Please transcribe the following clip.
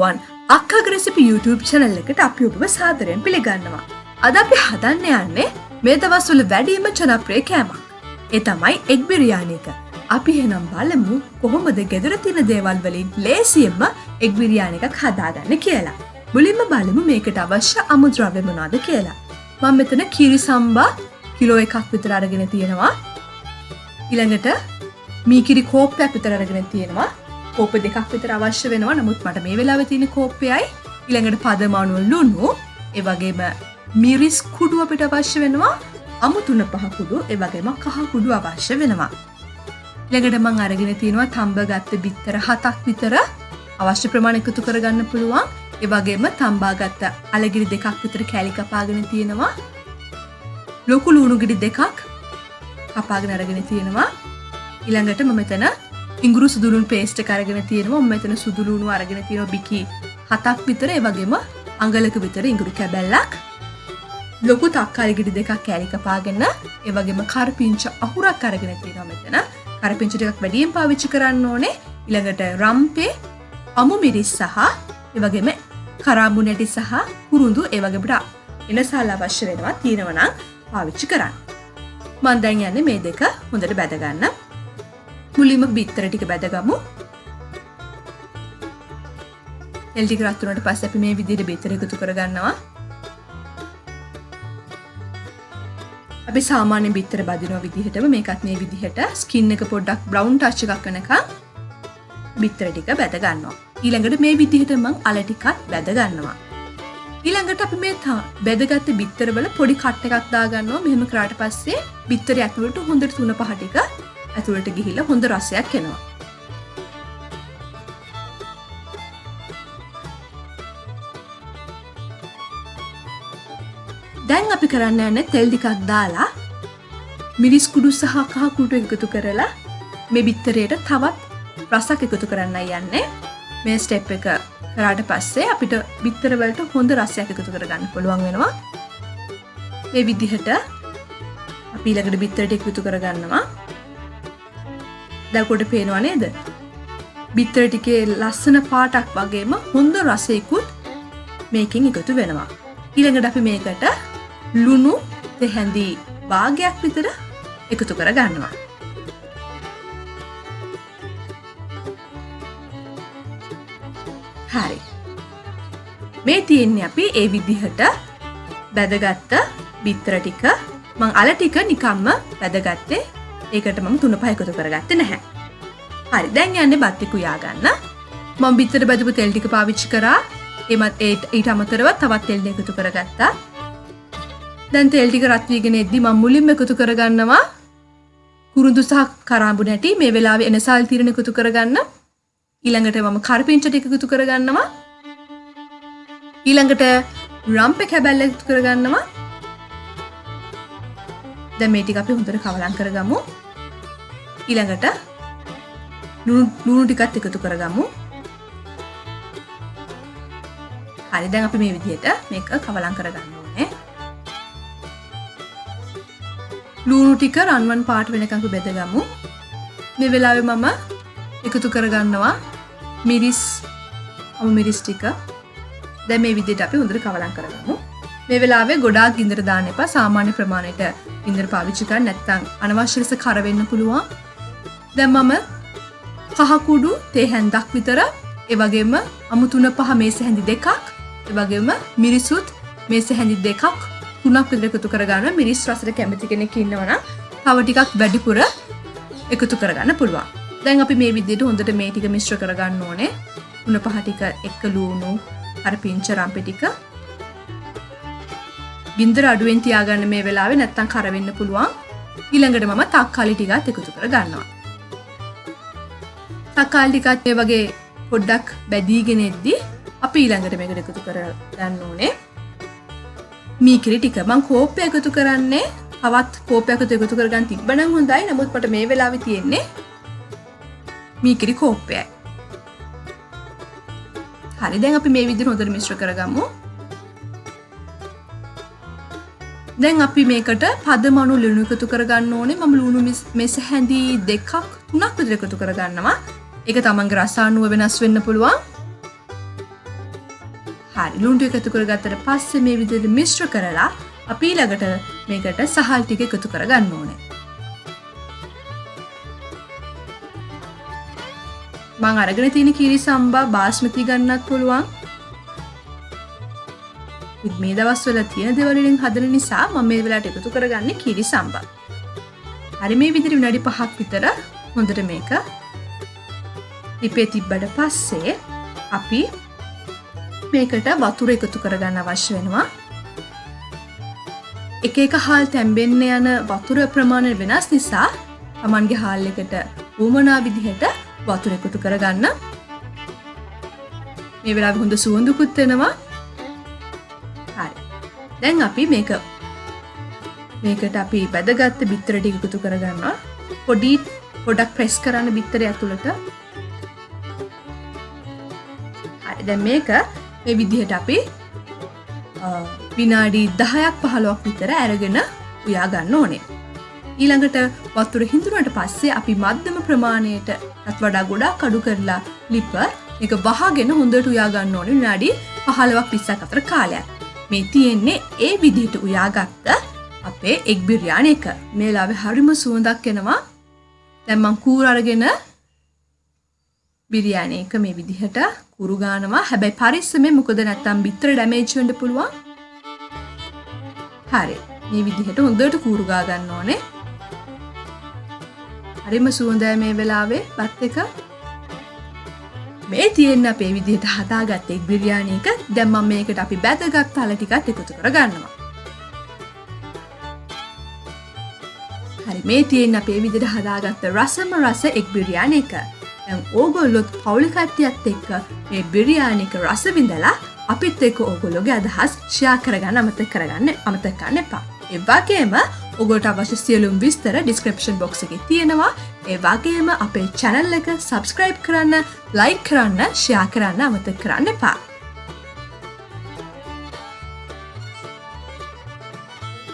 අයිබෝවන් අක්කග recipe YouTube channel එකට අපි ඔබව සාදරයෙන් පිළිගන්නවා. අද අපි හදන්න යන්නේ මේ දවස්වල වැඩීම ජනප්‍රිය කෑමක්. ඒ තමයි එක් බිරියානික. අපි එහෙනම් බලමු කොහොමද ගෙදර තියෙන දේවල් වලින් ලේසියෙන්ම එක් බිරියානිකක් හදාගන්න කියලා. මුලින්ම බලමු මේකට අවශ්‍ය අමුද්‍රව්‍ය මොනවාද කියලා. මම මෙතන කිරි සම්බා කිලෝ එකක් විතර අරගෙන තියෙනවා. ඊළඟට මීකිරි කෝප්පයක් විතර අරගෙන තියෙනවා. කෝප දෙකක් විතර අවශ්‍ය වෙනවා. නමුත් මට මේ වෙලාව තියෙන කෝප්පයයි ඊළඟට පදමානුව ලුණු. ඒ වගේම මිරිස් කුඩු අපිට අවශ්‍ය වෙනවා. අමු තුන පහ කුඩු ඒ වගේම කහ කුඩු අවශ්‍ය වෙනවා. ඊළඟට මං අරගෙන තියෙනවා තම්බ ගත්ත බිත්තර හතක් විතර අවශ්‍ය ප්‍රමාණ එකතු කරගන්න පුළුවන්. ඒ වගේම තම්බා ගත්ත අලගිරි දෙකක් විතර කෑලි කපාගෙන තියෙනවා. ලොකු ලුණු ගිඩි දෙකක් කපාගෙන අරගෙන තියෙනවා. ඊළඟට මම මෙතන ඉංගුරු සුදුළුන් පේස්ට කරගෙන තියෙනවා. මෙතන සුදුළුණු අරගෙන තියෙන බිකි හතක් විතර. ඒ වගේම අඟලක විතර ඉංගුරු කැබැල්ලක්. ලොකු තක්කාලි ගෙඩි දෙකක් කෑලික පාගෙන ඒ වගේම කරපිංච අහුරක් අරගෙන තියෙනවා මෙතන. කරපිංච ටිකක් වැඩියෙන් පාවිච්චි කරන්න ඕනේ. ඊළඟට රම්පේ අමු මිරිස් සහ ඒ වගේම කරාඹු නැටි සහ කුරුඳු ඒ වගේට එනසාල අවශ්‍ය වෙනවා තියෙනවා නම් පාවිච්චි කරන්න. මන් දැන් යන්නේ මේ දෙක හොඳට බැදගන්න මුලින්ම බිත්තර ටික බැදගමු. එල්ටික රත්තුනට පස් අපි මේ විදිහට බිත්තර එකතු කරගන්නවා. අපි සාමාන්‍ය බිත්තර බදිනවා විදිහටම මේකත් මේ විදිහට ස්කින් එක පොඩ්ඩක් බ්‍රවුන් ටච් එකක් වෙනකම් බිත්තර ටික බැද ගන්නවා ඊළඟට මේ විදිහට මං අල ටිකත් බැද ගන්නවා ඊළඟට අපි මේ බැදගත්ත බිත්තරවල පොඩි කට්ට එකක් දාගන්නවා. මෙහෙම කරාට පස්සේ බිත්තර ඇතුළට හොඳට තුන පහ ටික ඇතුළට ගිහිල්ලා හොඳ රසයක් එනවා. දැන් අපි කරන්න යන්න තෙල් ටිකක් දාලා මිරිස් කුඩු සහ කහ කුඩු එකතු කරලා මේ බිත්තරයට තවත් රසක් එකතු කරන්න යන්නේ. මේ ස්ටෙප් එක කරාට පස්සේ අපිට බිත්තරවලට හොඳ රසයක් එකතු කරගන්න පුළුවන් වෙනවා. මේ විදිහට අපි ඊළඟට බිත්තරට එකතු කරගන්නවා. දැකොට පේනවා නේද? බිත්තර ටිකේ ලස්සන පාටක් වගේම හොඳ රසයකුත් මේකින් එකතු වෙනවා. ඊළඟට අපි මේකට ලුණු දෙහැඳී භාගයක් විතර එකතු කර ගන්නවා. හරි. මේ තියෙන්නේ අපි ඒ විදිහට බැදගත්ත බිත්තර ටික. මං අල ටික නිකම්ම වැදගත්තේ ඒකට මම තුන පහයකොතු කරගත්ත නැහැ. හරි දැන් යන්න බත්තිකු යාගන්න. මං බිත්තර බැදපු තෙල්ටික පාවිච්චි කරා. එමත් ඒට ඊට අමතරව තවත් තෙල්ඩ එකතු කරගත්තා. දැන් තෙල්ටික රත්වීගෙන එද්දි මං මුලින්ම එකතු කරගන්නවා. කුරුදු සහ කරාඹු නැටි මේ වෙලාවේ එනසාල් තිරණ එකතු කරගන්න. ඊළඟට මම කරපිංචට එකතු කරගන්නවා. ඊළඟට රම්ප කැබැල්ල එකතු කරගන්නවා. දැන් මේ ටික අපි හොඳට කවලම් කරගමු. ඊළඟට ලුණු ටිකත් එකතු කරගමු. හරි දැන් අපි මේ විදිහට මේක කවලම් කරගන්න ඕනේ. ලුණු ටික රන්වන් පාට වෙනකම් බෙදගමු. මේ වෙලාවේ මම එකතු කරගන්නවා මිරිස් අමු මිරිස් ටික. දැන් මේ විදිහට අපි හොඳට කවලම් කරගමු. මේ වෙලාවේ ගොඩාක් ගින්දර දාන්න එපා. සාමාන්‍ය ප්‍රමාණයට ගින්දර පාවිච්චි කරන්න නැත්නම් අනවශ්‍ය ලෙස කර වෙන්න පුළුවන්. දැන් මම කහකුඩු තේ හැන්දක් විතර ඒ වගේම අමු තුන පහ මේස හැඳි දෙකක් ඒ වගේම මිරිසුත් මේස හැඳි දෙකක් තුනක් විතර එකතු කරගන්න මිරිස් රසට කැමති කෙනෙක් ඉන්නවනම් තව ටිකක් වැඩිපුර එකතු කරගන්න පුළුවන්. දැන් අපි මේ විදිහට හොඳට මේ ටික මිශ්‍ර කරගන්න ඕනේ. තුන පහ ටික එක්ක ලූණු අර පිංච රම්පෙ ටික. ගින්දර අඩුවෙන් තියාගන්න මේ වෙලාවේ නැත්තම් කර වෙන්න පුළුවන්. ඊළඟට මම තක්කාලි ටිකත් එකතු කර ගන්නවා. තක්කාලි ටිකත් මේ වගේ පොඩ්ඩක් බැදීගෙන එද්දි අපි ඊළඟට මේකට එකතු කර ගන්න ඕනේ. මීකිරි ටික මං කෝප්පය එකතු කරන්නේ තවත් කෝපයක් එකතු කරගන්න තිබ්බනම් හොඳයි. නමුත් මට මේ වෙලාවේ තියෙන්නේ මීකිරි කෝප්පයයි. හරි දැන් අපි මේ විදිහට හොඳට මිශ්‍ර කරගමු. දැන් අපි මේකට පදමනු ලුණු එකතු කරගන්න ඕනේ මම ලුණු මෙස හැඳී දෙකක් තුනක් විතර එකතු කරගන්නවා ඒක තමන්ගේ රසානුව වෙනස් වෙන්න පුළුවන් හරි ලුන්ඩු එකතු කර ගත්තට පස්සේ මේ විදිහට මිශ්‍ර කරලා අපි ළඟට මේකට සහල් ටික එකතු කරගන්න ඕනේ. මං අරගෙන තියෙන කිරි සම්බා බාස්මති ගන්නත් පුළුවන්. මේ දවස්වල තියෙන දෙවලින් හදන නිසා මම මේ වෙලාවට එකතු කරගන්නේ කිරි සම්බා. හරි මේ විදිහට විනාඩි 5ක් විතර හොඳට මේක ලිපේ තිබ්බට පස්සේ අපි මේකට වතුර එකතු කරගන්න අවශ්‍ය වෙනවා. එක එක හාල් තැම්බෙන්න යන වතුර ප්‍රමාණය වෙනස් නිසා තමන්ගේ හාල් එකට ඌමනා විදිහට වතුර එකතු කරගන්න. මේ වෙලා හොඳ සුවඳුකුත් වෙනවා හරි. දැන් අපි මේක මේකට අපි බැදගත්ත බිත්තර ටික එකතු කරගන්නවා. පොඩි පොඩක් ප්‍රෙස් කරන්න බිත්තර ඇතුළට. දැන් මේක මේ විදිහට අපි විනාඩි දහයක් පහලොක් විතර ඇරගෙන උයා ගන්න ඕනේ. ඊළඟට වතුර හිඳුනට පස්සේ අපි මධ්‍යම ප්‍රමාණයට ඇත් වඩා ගොඩා කඩු කරලා ලිප එක වහගෙන හොඳට උයාගන්න ඕනේ විනාඩි පහලවක් පිස්සක් අතර කාලයක්. මේ තියෙන්නේ ඒ විදිහට උයාගත්ත අපේ එක් බිරියාන එක මේලාවෙ හරිම සුවඳක් එනවා දැම්මං කූර අරගෙන බිරියානය එක මේ විදිහට කුරුගානවා හැබැයි පරිස්සමේ මොකද නැත්තම් බිත්තර ඩැමේජ්වෙන්ඩ පුළුවන්. හරි. මේ විදිහට හොඳට කූරුගා ගන්න ඕනේ. හරිම සුවඳෑ මේ වෙලාවේ බත් එක. මේ තියෙන්න අපේ විදිහට හදාගත්ත එක්. බිරියානයක දැම්මම් මේකට අපි බැදගත් තල ටිකත් එකතු කර ගන්නවා. හරි. මේ තියෙන් අපේ විදිට හදාගත්ත රසම රස එක් බිරියාන එක. ඇම් ඕගොල්ලොත් පවුලිකට්ටියත් එක්ක මේ බිරියානික රස විඳලා අපිත් එක්ක ඕගොලොගේ අදහස් ෂයා කරගන්න අමත කරගන්න අමතකන්න එපා. එවාගේම ඔගොට අවශ්‍ය සියලුම් විස්තර ඩිස්ක්‍රපෂන් බොක්ස එක තියෙනවා ඒවාගේම අපේ චැනල් එක සබස්ක්‍රයිබ් කරන්න ලයි කරන්න ෂයා කරන්න අමත කරන්න එපා.